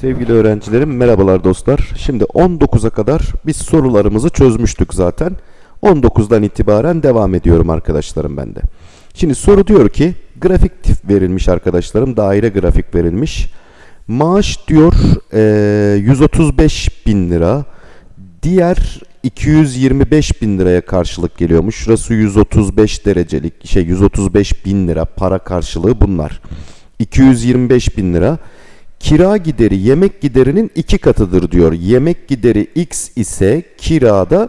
Sevgili öğrencilerim merhabalar dostlar. Şimdi 19'a kadar biz sorularımızı çözmüştük zaten. 19'dan itibaren devam ediyorum arkadaşlarım bende. Şimdi soru diyor ki grafik tip verilmiş arkadaşlarım. Daire grafik verilmiş. Maaş diyor eee, 135 bin lira. Diğer 225 bin liraya karşılık geliyormuş. Şurası 135 derecelik şey 135 bin lira para karşılığı bunlar. 225 bin lira. Kira gideri yemek giderinin iki katıdır diyor. Yemek gideri x ise kirada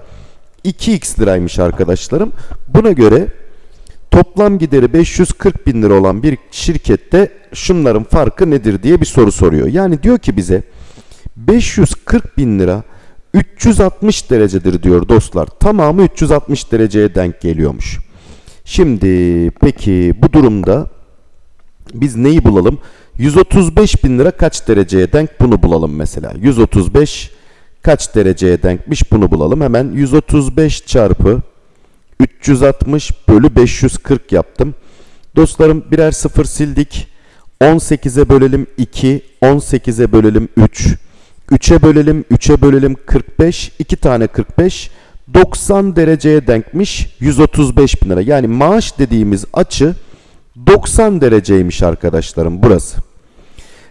2x liraymış arkadaşlarım. Buna göre toplam gideri 540 bin lira olan bir şirkette şunların farkı nedir diye bir soru soruyor. Yani diyor ki bize 540 bin lira 360 derecedir diyor dostlar. Tamamı 360 dereceye denk geliyormuş. Şimdi peki bu durumda biz neyi bulalım? 135 bin lira kaç dereceye denk bunu bulalım mesela. 135 kaç dereceye denkmiş bunu bulalım. Hemen 135 çarpı 360 bölü 540 yaptım. Dostlarım birer sıfır sildik. 18'e bölelim 2, 18'e bölelim 3. 3'e bölelim, 3'e bölelim 45, 2 tane 45, 90 dereceye denkmiş 135 bin lira. Yani maaş dediğimiz açı 90 dereceymiş arkadaşlarım burası.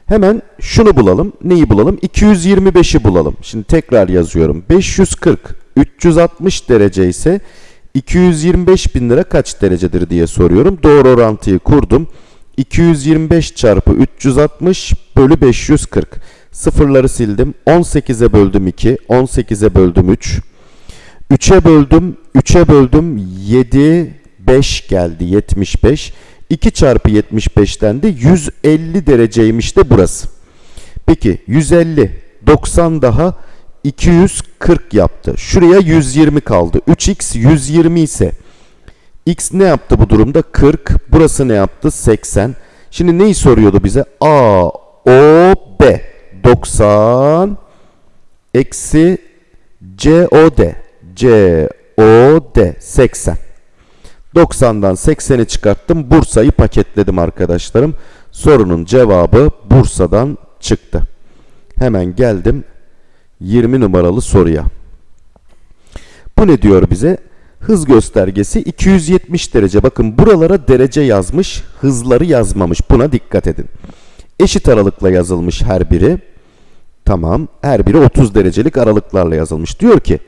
Hemen şunu bulalım. Neyi bulalım? 225'i bulalım. Şimdi tekrar yazıyorum. 540, 360 derece ise 225 bin lira kaç derecedir diye soruyorum. Doğru orantıyı kurdum. 225 çarpı 360 bölü 540. Sıfırları sildim. 18'e böldüm 2, 18'e böldüm 3. 3'e böldüm, 3'e böldüm 7, 5 geldi 75. 2 çarpı 75'ten de 150 dereceymiş de burası. Peki 150, 90 daha 240 yaptı. Şuraya 120 kaldı. 3x 120 ise x ne yaptı bu durumda? 40. Burası ne yaptı? 80. Şimdi neyi soruyordu bize? A, O, B. 90 eksi C, O, D. C, O, D. 80. 90'dan 80'i çıkarttım. Bursa'yı paketledim arkadaşlarım. Sorunun cevabı Bursa'dan çıktı. Hemen geldim 20 numaralı soruya. Bu ne diyor bize? Hız göstergesi 270 derece. Bakın buralara derece yazmış, hızları yazmamış. Buna dikkat edin. Eşit aralıkla yazılmış her biri. Tamam. Her biri 30 derecelik aralıklarla yazılmış. Diyor ki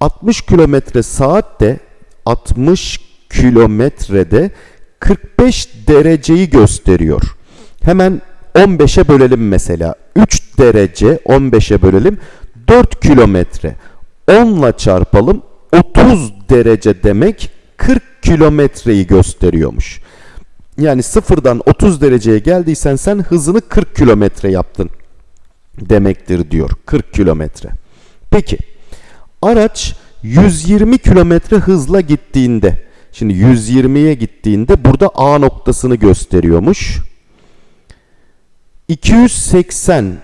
60 kilometre saatte 60 kilometrede 45 dereceyi gösteriyor. Hemen 15'e bölelim mesela. 3 derece 15'e bölelim. 4 kilometre. 10 ile çarpalım. 30 derece demek 40 kilometreyi gösteriyormuş. Yani sıfırdan 30 dereceye geldiysen sen hızını 40 kilometre yaptın demektir diyor. 40 kilometre. Peki araç 120 kilometre hızla gittiğinde Şimdi 120'ye gittiğinde burada A noktasını gösteriyormuş. 280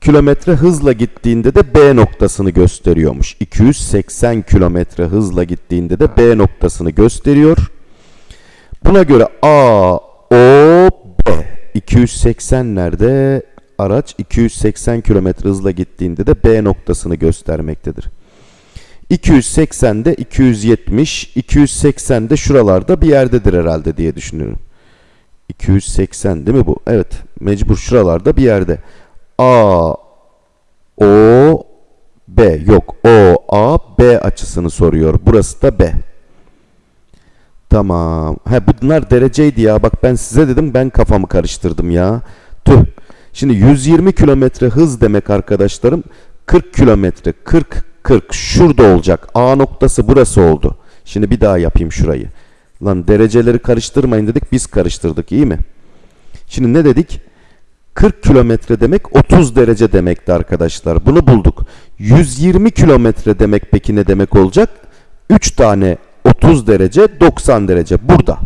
kilometre hızla gittiğinde de B noktasını gösteriyormuş. 280 kilometre hızla gittiğinde de B noktasını gösteriyor. Buna göre A, O, B. 280 nerede? Araç 280 kilometre hızla gittiğinde de B noktasını göstermektedir. 280'de 270, 280'de şuralarda bir yerdedir herhalde diye düşünüyorum. 280 değil mi bu? Evet, mecbur şuralarda bir yerde. A, O, B. Yok, O, A, B açısını soruyor. Burası da B. Tamam. He bunlar dereceydi ya. Bak ben size dedim ben kafamı karıştırdım ya. Tüh. Şimdi 120 kilometre hız demek arkadaşlarım. 40 kilometre, 40 40 şurada olacak. A noktası burası oldu. Şimdi bir daha yapayım şurayı. Lan dereceleri karıştırmayın dedik biz karıştırdık iyi mi? Şimdi ne dedik? 40 kilometre demek 30 derece demekti arkadaşlar. Bunu bulduk. 120 kilometre demek peki ne demek olacak? 3 tane 30 derece 90 derece burada.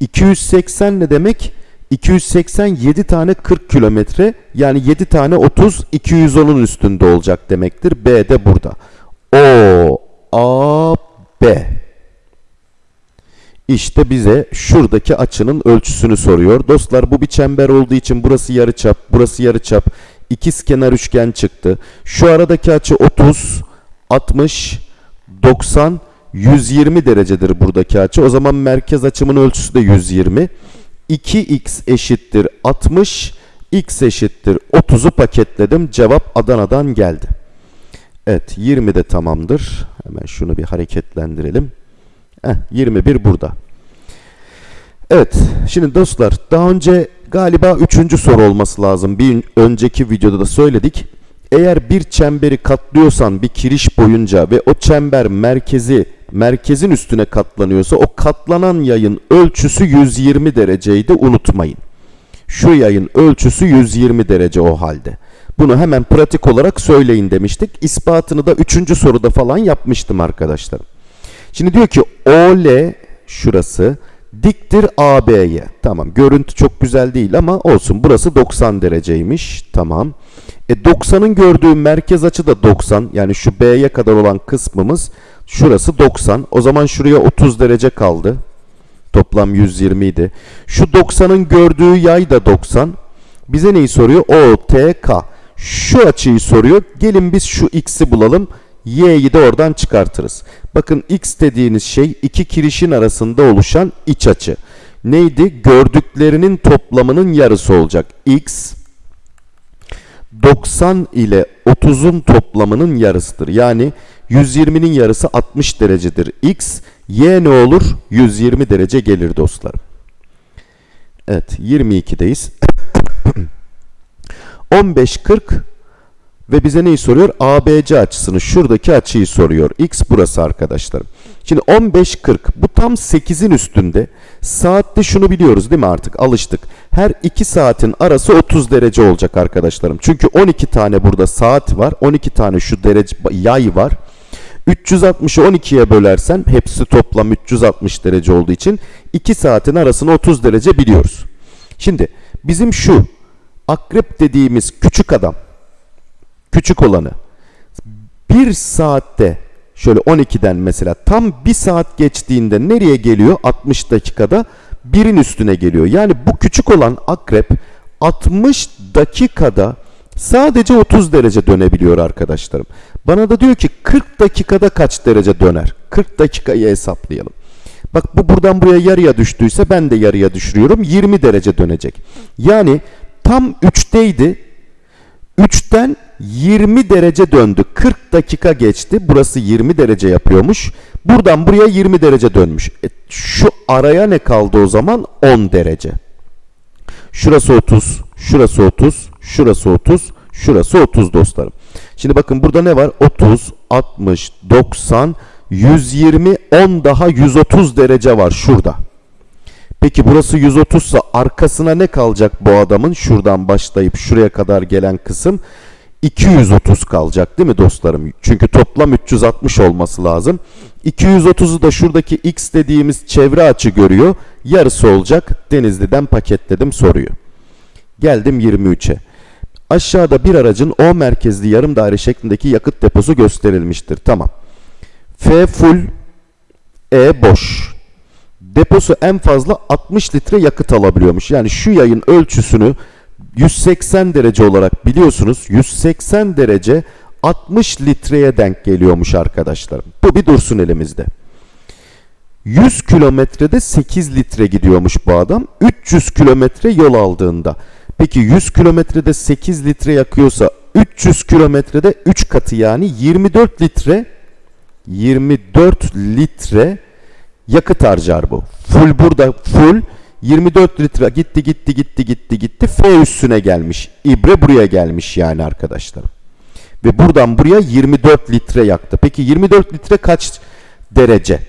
280 ne demek? 287 tane 40 kilometre yani 7 tane 30 210'un üstünde olacak demektir. B de burada. O A B İşte bize şuradaki açının ölçüsünü soruyor. Dostlar bu bir çember olduğu için burası yarıçap, burası yarıçap. İkizkenar üçgen çıktı. Şu aradaki açı 30, 60, 90, 120 derecedir buradaki açı. O zaman merkez açımın ölçüsü de 120. 2x eşittir 60, x eşittir 30'u paketledim. Cevap Adana'dan geldi. Evet 20 de tamamdır. Hemen şunu bir hareketlendirelim. Heh, 21 burada. Evet şimdi dostlar daha önce galiba 3. soru olması lazım. Bir önceki videoda da söyledik. Eğer bir çemberi katlıyorsan bir kiriş boyunca ve o çember merkezi merkezin üstüne katlanıyorsa o katlanan yayın ölçüsü 120 dereceydi unutmayın. Şu yayın ölçüsü 120 derece o halde. Bunu hemen pratik olarak söyleyin demiştik. İspatını da 3. soruda falan yapmıştım arkadaşlar. Şimdi diyor ki OL şurası diktir AB'ye. Tamam görüntü çok güzel değil ama olsun burası 90 dereceymiş. Tamam. E 90'ın gördüğü merkez açı da 90. Yani şu B'ye kadar olan kısmımız şurası 90. O zaman şuraya 30 derece kaldı. Toplam 120 idi. Şu 90'ın gördüğü yay da 90. Bize neyi soruyor? OTK. Şu açıyı soruyor. Gelin biz şu x'i bulalım. Y'yi de oradan çıkartırız. Bakın x dediğiniz şey iki kirişin arasında oluşan iç açı. Neydi? Gördüklerinin toplamının yarısı olacak. x 90 ile 30'un toplamının yarısıdır. Yani 120'nin yarısı 60 derecedir. x y ne olur? 120 derece gelir dostlarım. Evet 22'deyiz. 15 40 ve bize neyi soruyor? ABC açısını, şuradaki açıyı soruyor. X burası arkadaşlarım. Şimdi 15-40 bu tam 8'in üstünde. Saatte şunu biliyoruz değil mi artık alıştık. Her 2 saatin arası 30 derece olacak arkadaşlarım. Çünkü 12 tane burada saat var. 12 tane şu derece yay var. 360'ı 12'ye bölersen hepsi toplam 360 derece olduğu için 2 saatin arasını 30 derece biliyoruz. Şimdi bizim şu akrep dediğimiz küçük adam küçük olanı bir saatte şöyle 12'den mesela tam bir saat geçtiğinde nereye geliyor 60 dakikada birin üstüne geliyor. Yani bu küçük olan akrep 60 dakikada sadece 30 derece dönebiliyor arkadaşlarım. Bana da diyor ki 40 dakikada kaç derece döner? 40 dakikayı hesaplayalım. Bak bu buradan buraya yarıya düştüyse ben de yarıya düşürüyorum. 20 derece dönecek. Yani tam 3'teydi. 3'ten 20 derece döndü. 40 dakika geçti. Burası 20 derece yapıyormuş. Buradan buraya 20 derece dönmüş. E, şu araya ne kaldı o zaman? 10 derece. Şurası 30, şurası 30, şurası 30, şurası 30 dostlarım. Şimdi bakın burada ne var? 30, 60, 90, 120, 10 daha 130 derece var şurada. Peki burası 130 ise arkasına ne kalacak bu adamın? Şuradan başlayıp şuraya kadar gelen kısım 230 kalacak değil mi dostlarım? Çünkü toplam 360 olması lazım. 230'u da şuradaki x dediğimiz çevre açı görüyor. Yarısı olacak. Denizli'den paketledim soruyu. Geldim 23'e. Aşağıda bir aracın O merkezli yarım daire şeklindeki yakıt deposu gösterilmiştir. Tamam. F full, E boş. Deposu en fazla 60 litre yakıt alabiliyormuş. Yani şu yayın ölçüsünü 180 derece olarak biliyorsunuz 180 derece 60 litreye denk geliyormuş arkadaşlarım. Bu bir dursun elimizde. 100 kilometrede 8 litre gidiyormuş bu adam. 300 kilometre yol aldığında. Peki 100 kilometrede 8 litre yakıyorsa 300 kilometrede 3 katı yani 24 litre 24 litre yakıt harcar bu. Full burada full 24 litre gitti gitti gitti gitti gitti F üstüne gelmiş. İbre buraya gelmiş yani arkadaşlar. Ve buradan buraya 24 litre yaktı. Peki 24 litre kaç derece?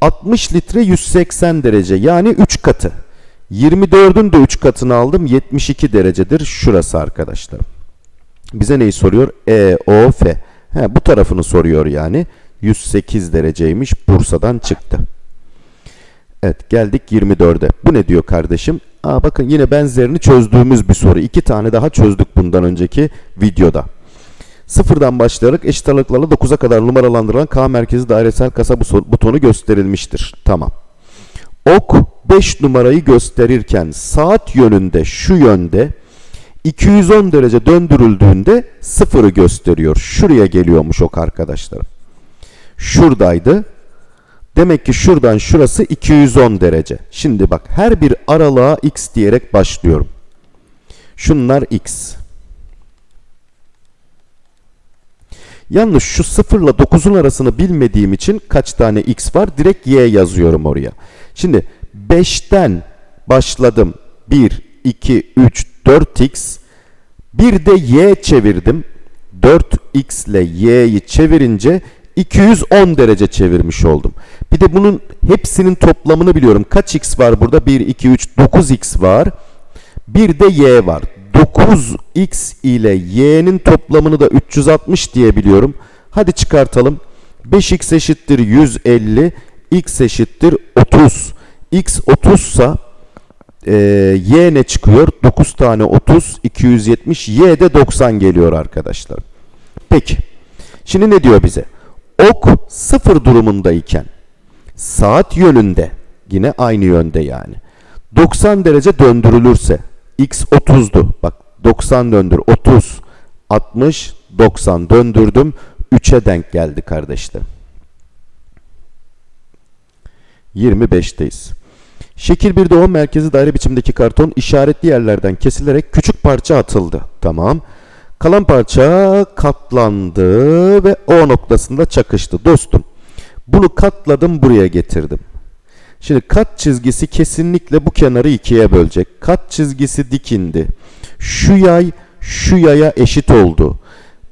60 litre 180 derece yani 3 katı. 24'ün de 3 katını aldım 72 derecedir şurası arkadaşlar. Bize neyi soruyor? E, O, F. He, bu tarafını soruyor yani. 108 dereceymiş Bursa'dan çıktı. Evet geldik 24'e. Bu ne diyor kardeşim? Aa, bakın yine benzerini çözdüğümüz bir soru. İki tane daha çözdük bundan önceki videoda. Sıfırdan başlayarak eşit aralıklarla 9'a kadar numaralandırılan K merkezi dairesel kasa butonu gösterilmiştir. Tamam. Ok 5 numarayı gösterirken saat yönünde şu yönde 210 derece döndürüldüğünde sıfırı gösteriyor. Şuraya geliyormuş ok arkadaşlarım. Şuradaydı. Demek ki şuradan şurası 210 derece. Şimdi bak her bir aralığa x diyerek başlıyorum. Şunlar x. Yalnız şu 0 ile 9'un arasını bilmediğim için kaç tane x var direkt y yazıyorum oraya. Şimdi 5'ten başladım. 1, 2, 3, 4x. Bir de y çevirdim. 4x ile y'yi çevirince 210 derece çevirmiş oldum. Bir de bunun hepsinin toplamını biliyorum. Kaç x var burada? 1, 2, 3, 9x var. Bir de y var. 9x ile y'nin toplamını da 360 diye biliyorum. Hadi çıkartalım. 5x eşittir 150, x eşittir 30. x 30 sa e, y ne çıkıyor? 9 tane 30, 270, y de 90 geliyor arkadaşlar. Peki. Şimdi ne diyor bize? Ok sıfır durumundayken saat yönünde yine aynı yönde yani 90 derece döndürülürse x 30'du. Bak 90 döndür 30 60 90 döndürdüm 3'e denk geldi kardeşlerim. 25'teyiz. Şekil 1'de 10 merkezi daire biçimdeki karton işaretli yerlerden kesilerek küçük parça atıldı. Tamam. Kalan parça katlandı ve O noktasında çakıştı. Dostum bunu katladım buraya getirdim. Şimdi kat çizgisi kesinlikle bu kenarı ikiye bölecek. Kat çizgisi dikindi. Şu yay şu yaya eşit oldu.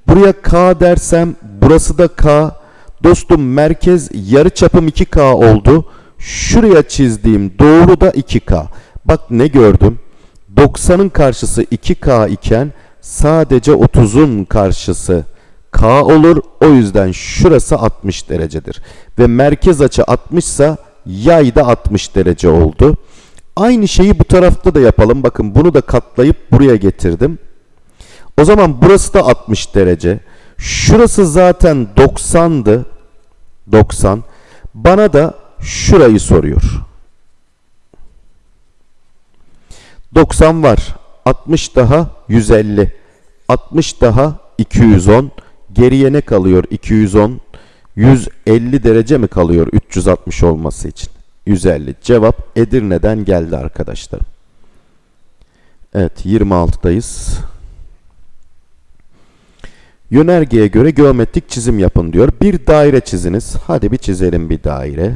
Buraya K dersem burası da K. Dostum merkez yarı çapım 2K oldu. Şuraya çizdiğim doğru da 2K. Bak ne gördüm? 90'ın karşısı 2K iken sadece 30'un karşısı K olur. O yüzden şurası 60 derecedir. Ve merkez açı 60 ise yay da 60 derece oldu. Aynı şeyi bu tarafta da yapalım. Bakın bunu da katlayıp buraya getirdim. O zaman burası da 60 derece. Şurası zaten 90'dı. 90. Bana da şurayı soruyor. 90 var. 60 daha 150. 60 daha 210. Geriye ne kalıyor? 210. 150 derece mi kalıyor 360 olması için? 150. Cevap Edirne'den geldi arkadaşlar. Evet 26'dayız. Yönergeye göre geometrik çizim yapın diyor. Bir daire çiziniz. Hadi bir çizelim bir daire.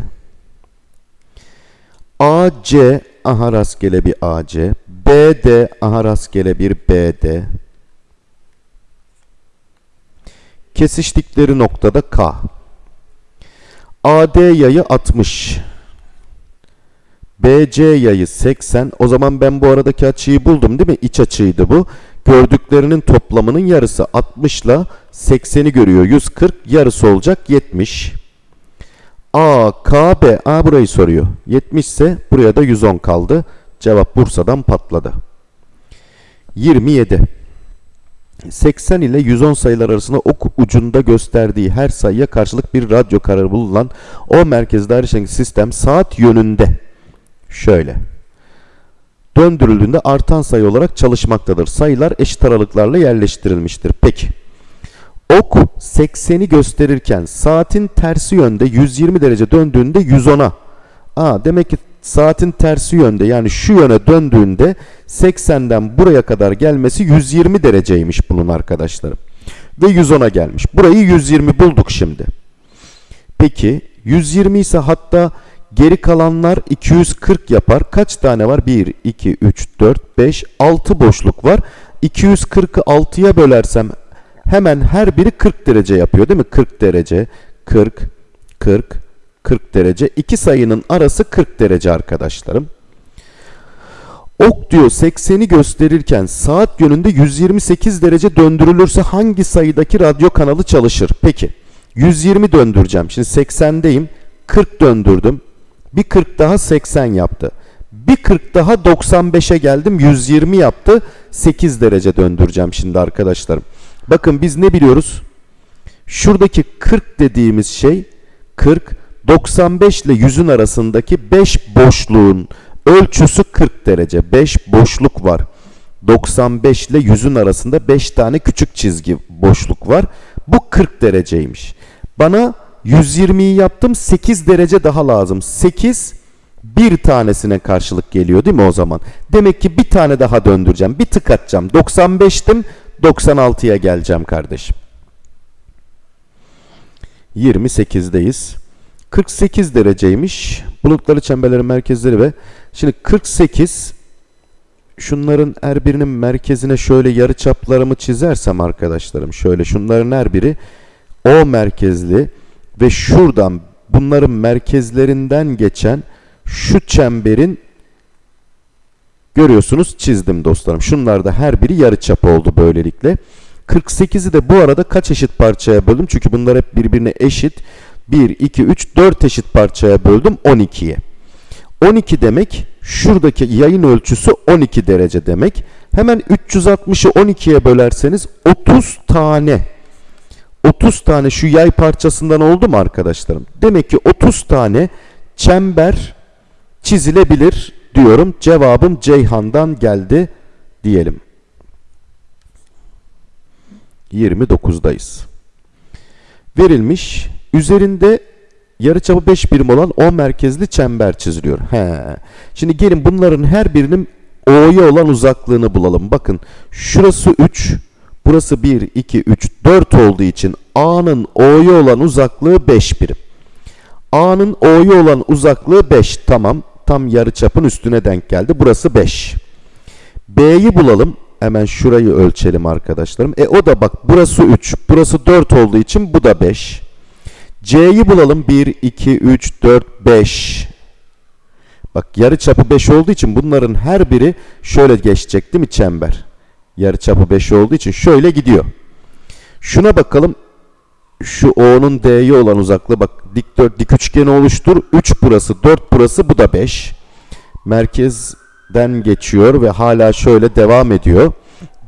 AC aha rastgele bir AC. BD aha rastgele bir BD. Kesiştikleri noktada K. AD yayı 60. BC yayı 80. O zaman ben bu aradaki açıyı buldum değil mi? İç açıydı bu. Gördüklerinin toplamının yarısı 60 ile 80'i görüyor. 140 yarısı olacak 70. A, K, B. A burayı soruyor. 70 ise buraya da 110 kaldı. Cevap Bursa'dan patladı. 27. 80 ile 110 sayılar arasında ok ucunda gösterdiği her sayıya karşılık bir radyo kararı bulunan o merkezde ayrışan sistem saat yönünde şöyle döndürüldüğünde artan sayı olarak çalışmaktadır. Sayılar eşit aralıklarla yerleştirilmiştir. Peki. Ok 80'i gösterirken saatin tersi yönde 120 derece döndüğünde 110'a. Aa demek ki saatin tersi yönde yani şu yöne döndüğünde 80'den buraya kadar gelmesi 120 dereceymiş bunun arkadaşlarım. Ve 110'a gelmiş. Burayı 120 bulduk şimdi. Peki 120 ise hatta geri kalanlar 240 yapar. Kaç tane var? 1, 2, 3, 4, 5, 6 boşluk var. 240'ı 6'ya bölersem hemen her biri 40 derece yapıyor değil mi? 40 derece, 40, 40, 40 derece. İki sayının arası 40 derece arkadaşlarım. Ok diyor 80'i gösterirken saat yönünde 128 derece döndürülürse hangi sayıdaki radyo kanalı çalışır? Peki 120 döndüreceğim. Şimdi 80'deyim. 40 döndürdüm. Bir 40 daha 80 yaptı. Bir 40 daha 95'e geldim. 120 yaptı. 8 derece döndüreceğim şimdi arkadaşlarım. Bakın biz ne biliyoruz? Şuradaki 40 dediğimiz şey 40 95 ile 100'ün arasındaki 5 boşluğun ölçüsü 40 derece. 5 boşluk var. 95 ile 100'ün arasında 5 tane küçük çizgi boşluk var. Bu 40 dereceymiş. Bana 120'yi yaptım 8 derece daha lazım. 8 bir tanesine karşılık geliyor değil mi o zaman? Demek ki bir tane daha döndüreceğim. Bir tık atacağım. 95'tim 96'ya geleceğim kardeşim. 28'deyiz. 48 dereceymiş. Bulutları çemberlerin merkezleri ve şimdi 48 şunların her birinin merkezine şöyle yarı çaplarımı çizersem arkadaşlarım şöyle şunların her biri O merkezli ve şuradan bunların merkezlerinden geçen şu çemberin görüyorsunuz çizdim dostlarım. Şunlar da her biri yarıçap oldu böylelikle. 48'i de bu arada kaç eşit parçaya böldüm? Çünkü bunlar hep birbirine eşit. 1, 2, 3, 4 eşit parçaya böldüm 12'ye. 12 demek şuradaki yayın ölçüsü 12 derece demek. Hemen 360'ı 12'ye bölerseniz 30 tane 30 tane şu yay parçasından oldu mu arkadaşlarım? Demek ki 30 tane çember çizilebilir diyorum. Cevabım Ceyhan'dan geldi diyelim. 29'dayız. Verilmiş üzerinde yarıçapı 5 birim olan O merkezli çember çiziliyor. He. Şimdi gelin bunların her birinin O'ya olan uzaklığını bulalım. Bakın şurası 3, burası 1, 2, 3, 4 olduğu için A'nın O'ya olan uzaklığı 5 birim. A'nın O'ya olan uzaklığı 5. Tamam. Tam yarıçapın üstüne denk geldi. Burası 5. B'yi bulalım. Hemen şurayı ölçelim arkadaşlarım. E o da bak burası 3. Burası 4 olduğu için bu da 5. C'yi bulalım. 1, 2, 3, 4, 5. Bak yarıçapı 5 olduğu için bunların her biri şöyle geçecek değil mi çember? Yarıçapı 5 olduğu için şöyle gidiyor. Şuna bakalım. Şu O'nun D'ye olan uzaklığı bak dikdört dik üçgeni oluştur. 3 burası, 4 burası, bu da 5. Merkezden geçiyor ve hala şöyle devam ediyor.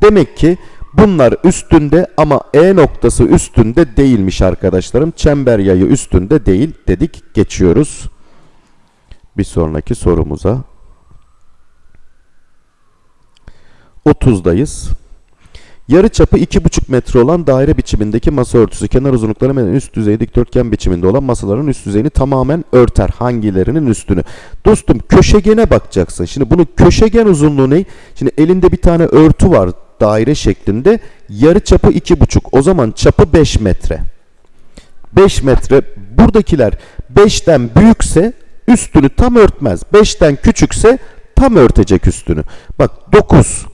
Demek ki bunlar üstünde ama E noktası üstünde değilmiş arkadaşlarım. Çember yayı üstünde değil dedik. Geçiyoruz. Bir sonraki sorumuza. 30'dayız. Yarı çapı 2,5 metre olan daire biçimindeki masa örtüsü kenar uzunlukları hemen üst düzey dikdörtgen biçiminde olan masaların üst düzeyini tamamen örter. Hangilerinin üstünü? Dostum köşegene bakacaksın. Şimdi bunun köşegen uzunluğu ne? Şimdi elinde bir tane örtü var daire şeklinde. Yarı çapı 2,5. O zaman çapı 5 metre. 5 metre. Buradakiler 5'ten büyükse üstünü tam örtmez. 5'ten küçükse tam örtecek üstünü. Bak 9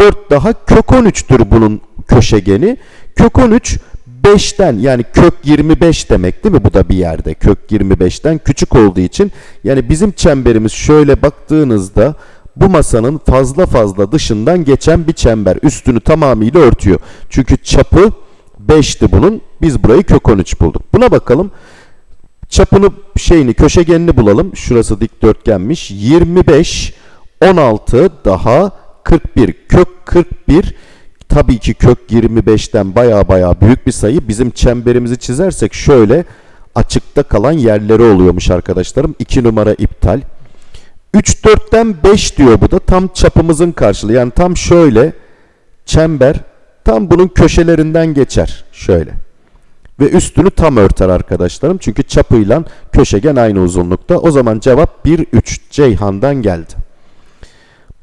4 daha kök 13'tür bunun köşegeni. Kök 13 5'ten yani kök 25 demek değil mi bu da bir yerde kök 25'ten küçük olduğu için yani bizim çemberimiz şöyle baktığınızda bu masanın fazla fazla dışından geçen bir çember üstünü tamamıyla örtüyor. Çünkü çapı 5'ti bunun biz burayı kök 13 bulduk. Buna bakalım çapını şeyini köşegenini bulalım şurası dikdörtgenmiş 25 16 daha 41 kök 41 tabii ki kök 25'ten baya baya büyük bir sayı. Bizim çemberimizi çizersek şöyle açıkta kalan yerleri oluyormuş arkadaşlarım. 2 numara iptal. 3 4'ten 5 diyor bu da tam çapımızın karşılığı. Yani tam şöyle çember tam bunun köşelerinden geçer. Şöyle. Ve üstünü tam örter arkadaşlarım. Çünkü çapıyla köşegen aynı uzunlukta. O zaman cevap 1 3 Ceyhan'dan geldi.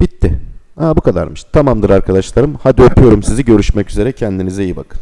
Bitti. Ha bu kadarmış. Tamamdır arkadaşlarım. Hadi öpüyorum sizi. Görüşmek üzere. Kendinize iyi bakın.